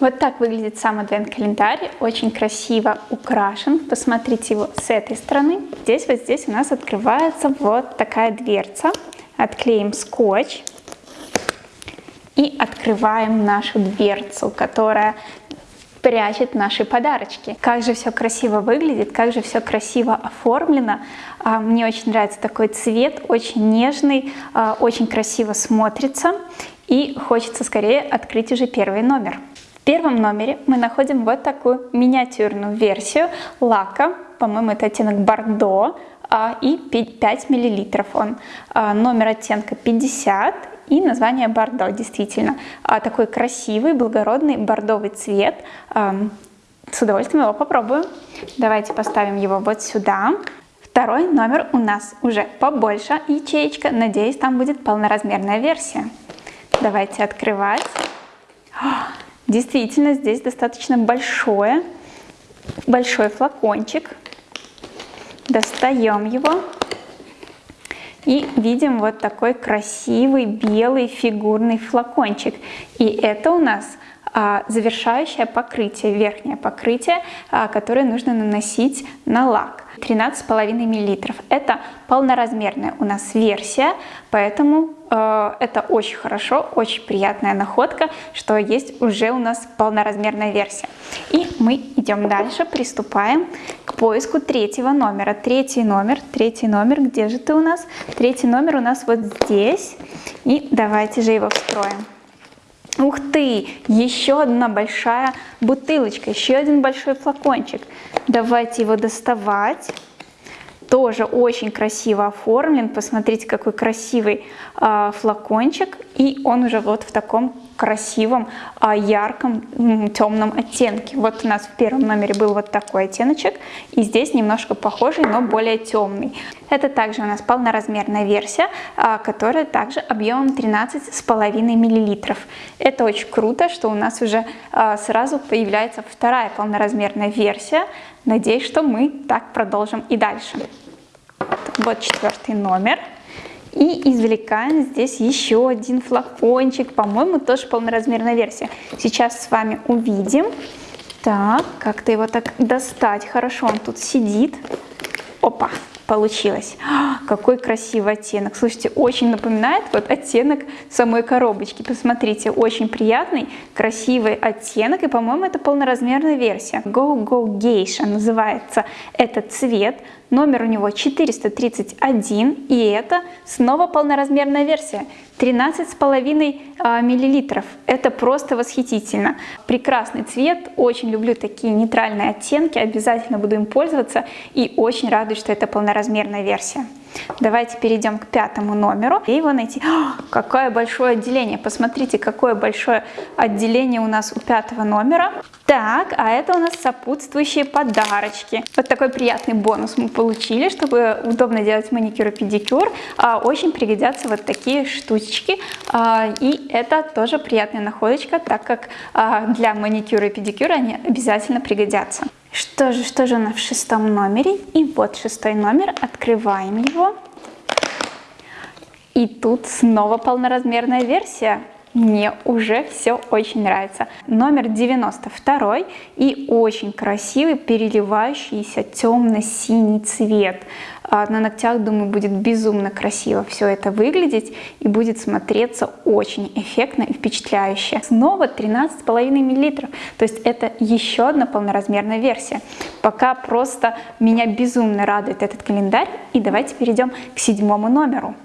Вот так выглядит сам адвент-календарь, очень красиво украшен. Посмотрите его с этой стороны. Здесь вот здесь у нас открывается вот такая дверца. Отклеим скотч и открываем нашу дверцу, которая прячет наши подарочки. Как же все красиво выглядит, как же все красиво оформлено. А, мне очень нравится такой цвет, очень нежный, а, очень красиво смотрится. И хочется скорее открыть уже первый номер. Первом номере мы находим вот такую миниатюрную версию лака, по-моему, это оттенок бордо, а, и 5 мл он. Номер оттенка 50 и название бордо, действительно. Такой красивый, благородный бордовый цвет. С удовольствием его попробую. Давайте поставим его вот сюда. Второй номер у нас уже побольше ячеечка. Надеюсь, там будет полноразмерная версия. Давайте открывать. Действительно, здесь достаточно большое, большой флакончик. Достаем его. И видим вот такой красивый белый фигурный флакончик. И это у нас а, завершающее покрытие, верхнее покрытие, а, которое нужно наносить на лак. 13,5 мл. Это полноразмерная у нас версия, поэтому это очень хорошо, очень приятная находка, что есть уже у нас полноразмерная версия. И мы идем дальше, приступаем к поиску третьего номера. Третий номер, третий номер, где же ты у нас? Третий номер у нас вот здесь. И давайте же его встроим. Ух ты, еще одна большая бутылочка, еще один большой флакончик. Давайте его доставать. Тоже очень красиво оформлен. Посмотрите, какой красивый э, флакончик. И он уже вот в таком красивом, а, ярком, темном оттенке. Вот у нас в первом номере был вот такой оттеночек, и здесь немножко похожий, но более темный. Это также у нас полноразмерная версия, а, которая также объемом 13,5 мл. Это очень круто, что у нас уже а, сразу появляется вторая полноразмерная версия. Надеюсь, что мы так продолжим и дальше. Вот четвертый номер. И извлекаем здесь еще один флакончик, по-моему, тоже полноразмерная версия. Сейчас с вами увидим. Так, как-то его так достать. Хорошо, он тут сидит. Опа, получилось. А, какой красивый оттенок. Слушайте, очень напоминает вот оттенок самой коробочки. Посмотрите, очень приятный, красивый оттенок. И, по-моему, это полноразмерная версия. Go Go Geisha называется этот цвет. Номер у него 431, и это снова полноразмерная версия. 13,5 а, миллилитров. Это просто восхитительно. Прекрасный цвет, очень люблю такие нейтральные оттенки, обязательно буду им пользоваться и очень радуюсь, что это полноразмерная версия. Давайте перейдем к пятому номеру и его найти. О, какое большое отделение! Посмотрите, какое большое отделение у нас у пятого номера. Так, а это у нас сопутствующие подарочки. Вот такой приятный бонус мы получили, чтобы удобно делать маникюр и педикюр. А, очень пригодятся вот такие штучки. А, и это тоже приятная находочка, так как а, для маникюра и педикюра они обязательно пригодятся. Что же, что же у нас в шестом номере? И вот шестой номер, открываем его. И тут снова полноразмерная версия. Мне уже все очень нравится. Номер 92 и очень красивый переливающийся темно-синий цвет. А на ногтях, думаю, будет безумно красиво все это выглядеть и будет смотреться очень эффектно и впечатляюще. Снова 13,5 мл, то есть это еще одна полноразмерная версия. Пока просто меня безумно радует этот календарь. И давайте перейдем к седьмому номеру.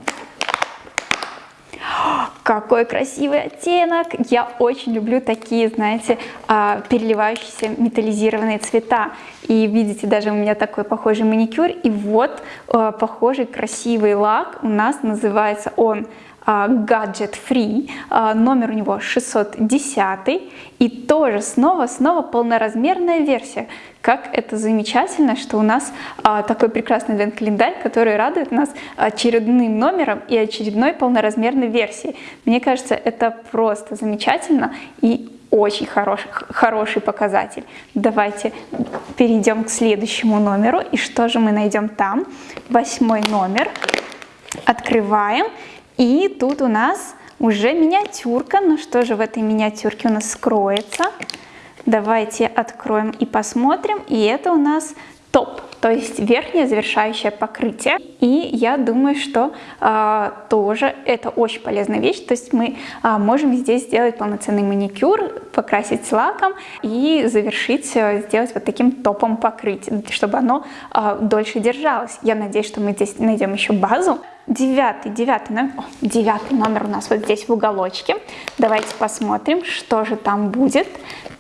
Какой красивый оттенок! Я очень люблю такие, знаете, а, переливающиеся металлизированные цвета. И видите, даже у меня такой похожий маникюр. И вот а, похожий красивый лак у нас называется он Gadget Free, номер у него 610, и тоже снова-снова полноразмерная версия. Как это замечательно, что у нас а, такой прекрасный адвент-календарь, который радует нас очередным номером и очередной полноразмерной версией. Мне кажется, это просто замечательно и очень хороший, хороший показатель. Давайте перейдем к следующему номеру. И что же мы найдем там? Восьмой номер. Открываем. И тут у нас уже миниатюрка. Ну что же в этой миниатюрке у нас скроется? Давайте откроем и посмотрим. И это у нас топ, то есть верхнее завершающее покрытие. И я думаю, что э, тоже это очень полезная вещь. То есть мы э, можем здесь сделать полноценный маникюр, покрасить лаком и завершить, э, сделать вот таким топом покрытия, чтобы оно э, дольше держалось. Я надеюсь, что мы здесь найдем еще базу. Девятый, девятый номер, о, девятый номер у нас вот здесь в уголочке. Давайте посмотрим, что же там будет.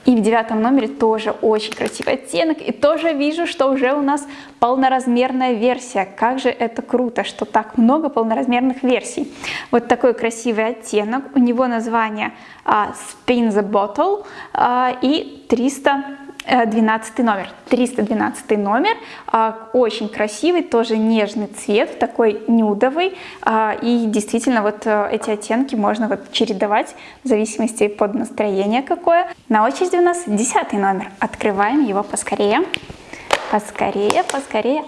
И в девятом номере тоже очень красивый оттенок. И тоже вижу, что уже у нас полноразмерная версия. Как же это круто, что так много полноразмерных версий. Вот такой красивый оттенок. У него название uh, Spin the Bottle uh, и 300 12 э, номер, 312 номер, а, очень красивый, тоже нежный цвет, такой нюдовый, а, и действительно вот э, эти оттенки можно вот чередовать в зависимости под настроение какое. На очереди у нас 10 номер, открываем его поскорее. Поскорее, поскорее.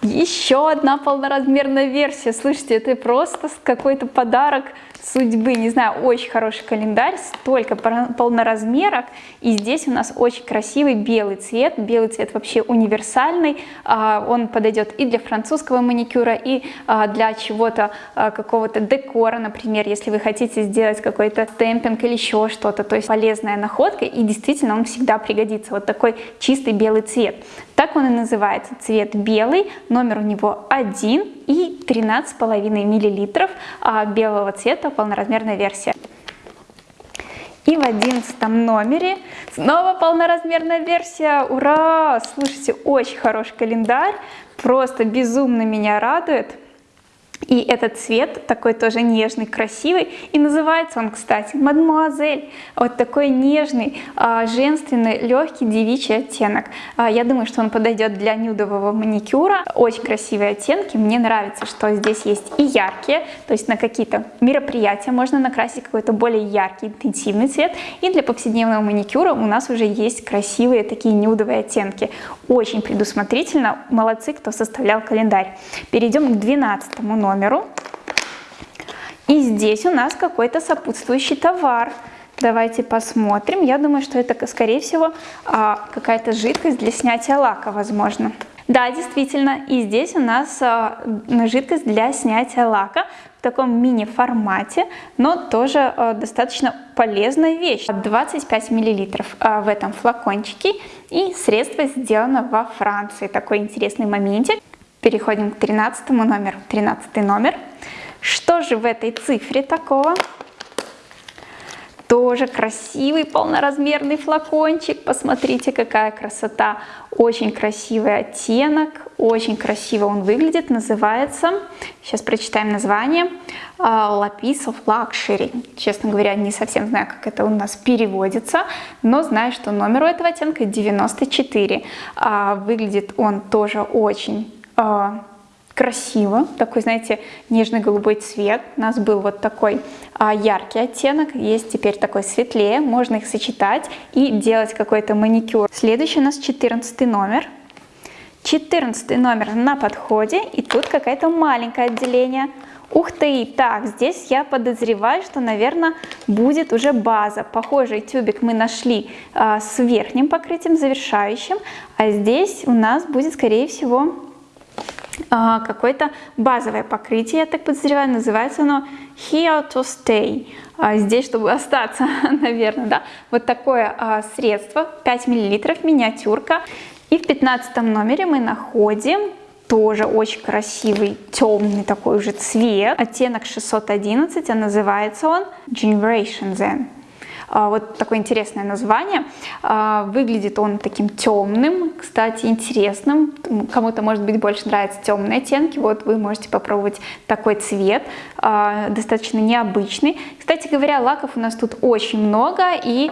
Еще одна полноразмерная версия. Слушайте, это просто какой-то подарок судьбы, не знаю, очень хороший календарь, столько полноразмерок, и здесь у нас очень красивый белый цвет, белый цвет вообще универсальный, а, он подойдет и для французского маникюра, и а, для чего-то, а, какого-то декора, например, если вы хотите сделать какой-то темпинг или еще что-то, то есть полезная находка, и действительно он всегда пригодится, вот такой чистый белый цвет. Так он и называется, цвет белый, номер у него 1 и 13,5 мл белого цвета, полноразмерная версия. И в одиннадцатом номере снова полноразмерная версия. Ура! Слушайте, очень хороший календарь. Просто безумно меня радует. И этот цвет такой тоже нежный, красивый. И называется он, кстати, «Мадемуазель». Вот такой нежный, а, женственный, легкий девичий оттенок. А, я думаю, что он подойдет для нюдового маникюра. Очень красивые оттенки. Мне нравится, что здесь есть и яркие, то есть на какие-то мероприятия можно накрасить какой-то более яркий, интенсивный цвет. И для повседневного маникюра у нас уже есть красивые такие нюдовые оттенки. Очень предусмотрительно. Молодцы, кто составлял календарь. Перейдем к 12 номеру номеру. И здесь у нас какой-то сопутствующий товар. Давайте посмотрим. Я думаю, что это, скорее всего, а, какая-то жидкость для снятия лака, возможно. Да, действительно, и здесь у нас а, жидкость для снятия лака в таком мини-формате, но тоже а, достаточно полезная вещь. 25 мл в этом флакончике, и средство сделано во Франции. Такой интересный моментик. Переходим к 13 номеру. 13 номер. Что же в этой цифре такого? Тоже красивый полноразмерный флакончик. Посмотрите, какая красота. Очень красивый оттенок, очень красиво он выглядит. Называется, сейчас прочитаем название, а, Lapis of Luxury. Честно говоря, не совсем знаю, как это у нас переводится, но знаю, что номер у этого оттенка 94. А, выглядит он тоже очень а, красиво, такой, знаете, нежно-голубой цвет. У нас был вот такой а, яркий оттенок, есть теперь такой светлее, можно их сочетать и делать какой-то маникюр. Следующий у нас 14 номер. 14 номер на подходе, и тут какое-то маленькое отделение. Ух ты, так, здесь я подозреваю, что, наверное, будет уже база. Похожий тюбик мы нашли а, с верхним покрытием, завершающим, а здесь у нас будет, скорее всего, какое-то базовое покрытие, я так подозреваю, называется оно Here to Stay, а, здесь, чтобы остаться, наверное, да, вот такое а, средство, 5 мл, миниатюрка, и в 15 номере мы находим тоже очень красивый темный такой уже цвет, оттенок 611, а называется он Generation Zen. А, вот такое интересное название. А, выглядит он таким темным, кстати, интересным. Кому-то, может быть, больше нравятся темные оттенки. Вот вы можете попробовать такой цвет, а, достаточно необычный. Кстати говоря, лаков у нас тут очень много, и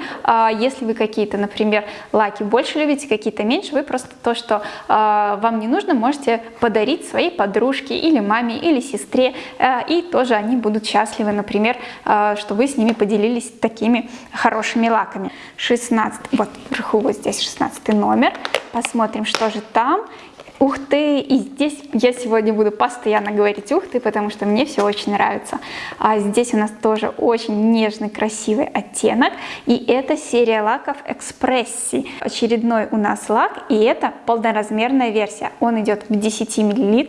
если вы какие-то, например, лаки больше любите, какие-то меньше, вы просто то, что вам не нужно, можете подарить своей подружке или маме, или сестре, и тоже они будут счастливы, например, что вы с ними поделились такими хорошими лаками. 16, вот вверху вот здесь 16 номер. Посмотрим, что же там. Ух ты! И здесь я сегодня буду постоянно говорить ух ты, потому что мне все очень нравится. А здесь у нас тоже очень нежный, красивый оттенок. И это серия лаков Экспресси. Очередной у нас лак, и это полноразмерная версия. Он идет в 10 мл,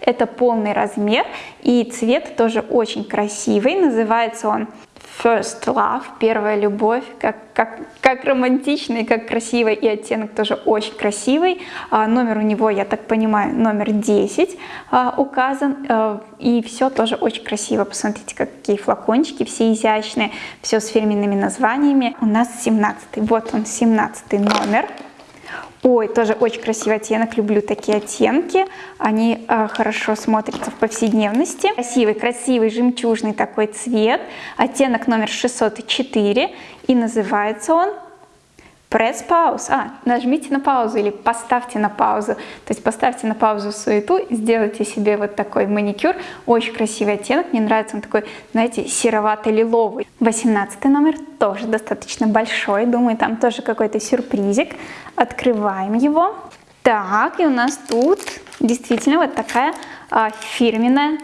это полный размер, и цвет тоже очень красивый. Называется он First Love, первая любовь, как, как, как романтичный, как красивый, и оттенок тоже очень красивый. А, номер у него, я так понимаю, номер 10 а, указан, а, и все тоже очень красиво. Посмотрите, какие флакончики, все изящные, все с фирменными названиями. У нас 17 вот он, 17 номер. Ой, тоже очень красивый оттенок, люблю такие оттенки, они э, хорошо смотрятся в повседневности. Красивый, красивый, жемчужный такой цвет, оттенок номер 604, и называется он Press pause. А, нажмите на паузу или поставьте на паузу. То есть поставьте на паузу суету, сделайте себе вот такой маникюр. Очень красивый оттенок, мне нравится он такой, знаете, серовато-лиловый. 18 номер тоже достаточно большой, думаю, там тоже какой-то сюрпризик. Открываем его. Так, и у нас тут действительно вот такая а, фирменная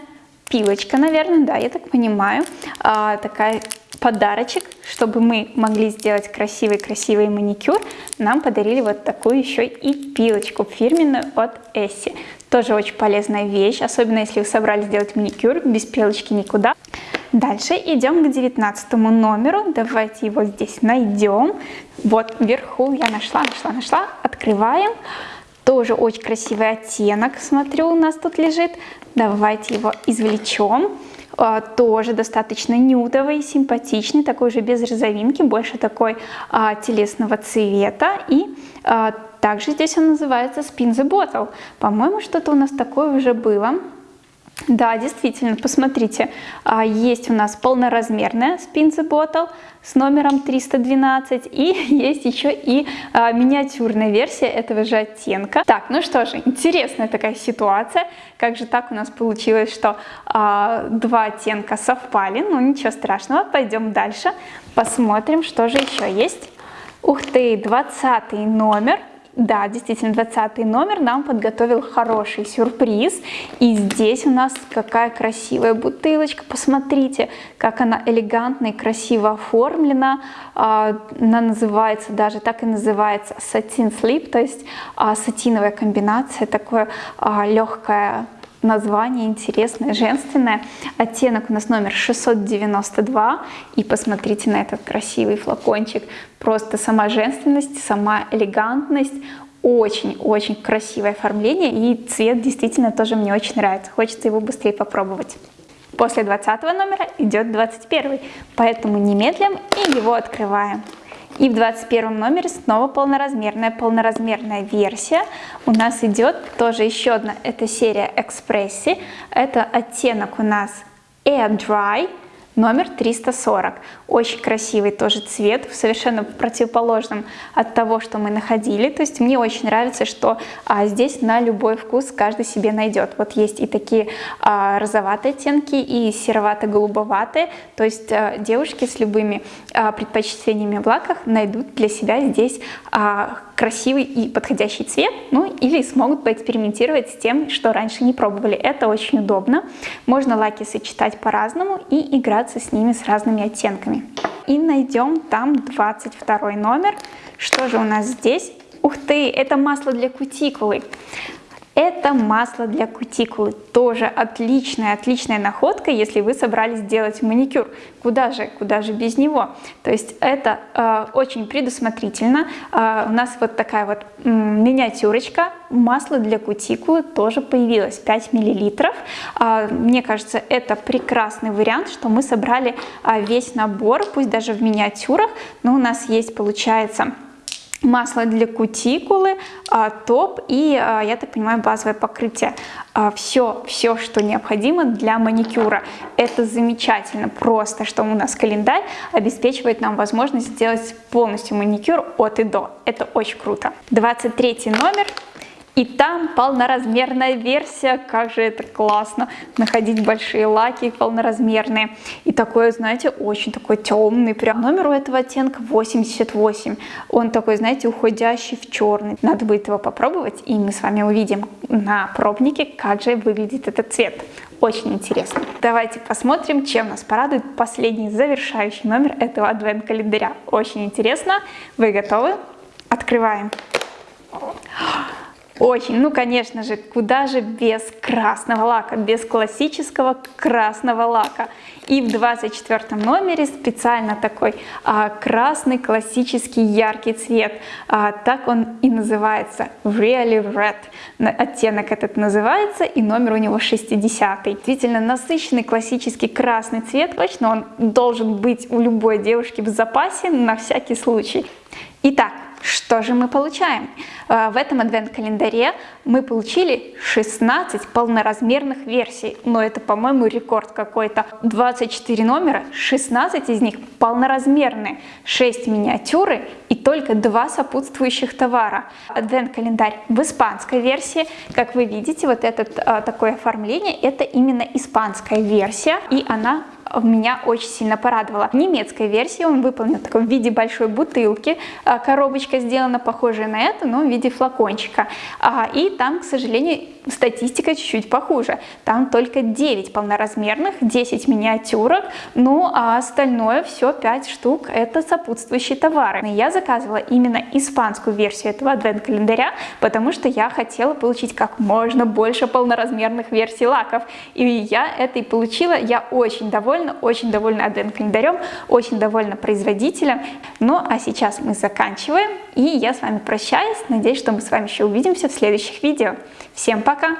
пилочка, наверное, да, я так понимаю. А, такая подарочек, чтобы мы могли сделать красивый-красивый маникюр, нам подарили вот такую еще и пилочку фирменную от Essie. Тоже очень полезная вещь, особенно если вы собрались сделать маникюр, без пилочки никуда. Дальше идем к 19 номеру, давайте его здесь найдем. Вот вверху я нашла, нашла, нашла, открываем. Тоже очень красивый оттенок, смотрю, у нас тут лежит. Давайте его извлечем. А, тоже достаточно нюдовый, симпатичный, такой же без розовинки, больше такой а, телесного цвета. И а, также здесь он называется Spin the Bottle. По-моему, что-то у нас такое уже было. Да, действительно, посмотрите, а, есть у нас полноразмерная the Bottle с номером 312 и есть еще и а, миниатюрная версия этого же оттенка. Так, ну что же, интересная такая ситуация. Как же так у нас получилось, что а, два оттенка совпали? Ну ничего страшного, пойдем дальше, посмотрим, что же еще есть. Ух ты, 20 номер. Да, действительно, 20 номер нам подготовил хороший сюрприз. И здесь у нас какая красивая бутылочка. Посмотрите, как она элегантно и красиво оформлена. А, она называется, даже так и называется, satin slip, то есть а, сатиновая комбинация, такое а, легкое название интересное, женственное. Оттенок у нас номер 692. И посмотрите на этот красивый флакончик. Просто сама женственность, сама элегантность. Очень-очень красивое оформление. И цвет действительно тоже мне очень нравится. Хочется его быстрее попробовать. После 20 номера идет 21, поэтому немедлим и его открываем. И в 21 номере снова полноразмерная, полноразмерная версия. У нас идет тоже еще одна, это серия Экспресси. Это оттенок у нас Air Dry номер 340. Очень красивый тоже цвет, совершенно противоположным от того, что мы находили. То есть мне очень нравится, что а, здесь на любой вкус каждый себе найдет. Вот есть и такие а, розоватые оттенки, и серовато-голубоватые. То есть а, девушки с любыми а, предпочтениями в лаках найдут для себя здесь а, красивый и подходящий цвет, ну или смогут поэкспериментировать с тем, что раньше не пробовали. Это очень удобно. Можно лаки сочетать по-разному и играться с ними с разными оттенками. И найдем там 22 номер. Что же у нас здесь? Ух ты, это масло для кутикулы. Это масло для кутикулы. Тоже отличная, отличная находка, если вы собрались делать маникюр. Куда же, куда же без него? То есть это э, очень предусмотрительно. Э, у нас вот такая вот э, миниатюрочка. Масло для кутикулы тоже появилось, 5 мл. Э, мне кажется, это прекрасный вариант, что мы собрали э, весь набор, пусть даже в миниатюрах, но у нас есть, получается, масло для кутикулы, а, топ и, а, я так понимаю, базовое покрытие. Все, все, что необходимо для маникюра. Это замечательно, просто, что у нас календарь обеспечивает нам возможность сделать полностью маникюр от и до. Это очень круто. 23 номер. И там полноразмерная версия, как же это классно, находить большие лаки полноразмерные. И такой, знаете, очень такой темный, прям номер у этого оттенка 88. Он такой, знаете, уходящий в черный. Надо будет его попробовать, и мы с вами увидим на пробнике, как же выглядит этот цвет. Очень интересно. Давайте посмотрим, чем нас порадует последний завершающий номер этого адвент-календаря. Очень интересно. Вы готовы? Открываем. Очень, ну конечно же, куда же без красного лака, без классического красного лака. И в 24 номере специально такой а, красный классический яркий цвет. А, так он и называется, Really Red. Оттенок этот называется, и номер у него 60. Действительно насыщенный классический красный цвет, точно он должен быть у любой девушки в запасе на всякий случай. Итак, что же мы получаем? Э, в этом адвент-календаре мы получили 16 полноразмерных версий, но это, по-моему, рекорд какой-то. 24 номера, 16 из них полноразмерные, 6 миниатюры и только 2 сопутствующих товара. Адвент-календарь в испанской версии, как вы видите, вот это э, такое оформление, это именно испанская версия, и она меня очень сильно порадовала. В немецкой версии он выполнен в виде большой бутылки, а, коробочка сделана похожая на это, но в виде флакончика. А, и там, к сожалению, статистика чуть-чуть похуже. Там только 9 полноразмерных, 10 миниатюрок, ну а остальное все 5 штук это сопутствующие товары. Я заказывала именно испанскую версию этого адвент-календаря, потому что я хотела получить как можно больше полноразмерных версий лаков. И я это и получила, я очень довольна, очень довольна адвент-календарем, очень довольна производителем. Ну а сейчас мы заканчиваем, и я с вами прощаюсь. Надеюсь, что мы с вами еще увидимся в следующих видео. Всем пока!